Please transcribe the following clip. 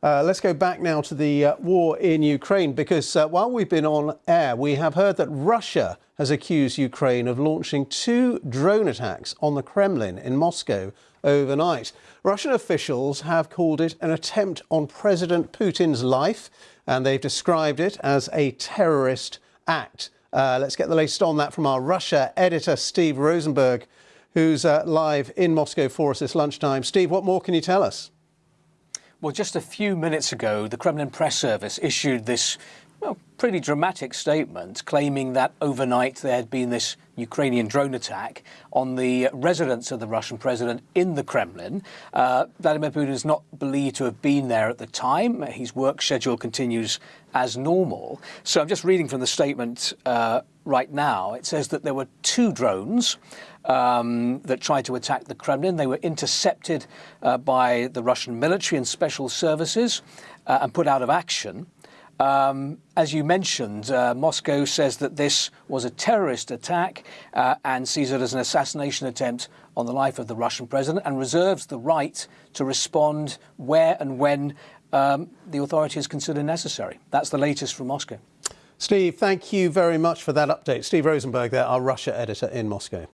Uh, let's go back now to the uh, war in Ukraine because uh, while we've been on air, we have heard that Russia has accused Ukraine of launching two drone attacks on the Kremlin in Moscow overnight. Russian officials have called it an attempt on President Putin's life and they've described it as a terrorist act. Uh, let's get the latest on that from our Russia editor, Steve Rosenberg, who's uh, live in Moscow for us this lunchtime. Steve, what more can you tell us? Well, just a few minutes ago, the Kremlin press service issued this well, pretty dramatic statement claiming that overnight there had been this Ukrainian drone attack on the residence of the Russian president in the Kremlin. Uh, Vladimir Putin is not believed to have been there at the time. His work schedule continues as normal. So I'm just reading from the statement uh, right now. It says that there were two drones um, that tried to attack the Kremlin. They were intercepted uh, by the Russian military and special services uh, and put out of action. Um, as you mentioned, uh, Moscow says that this was a terrorist attack uh, and sees it as an assassination attempt on the life of the Russian president and reserves the right to respond where and when um, the authorities consider necessary. That's the latest from Moscow. Steve, thank you very much for that update. Steve Rosenberg there, our Russia editor in Moscow.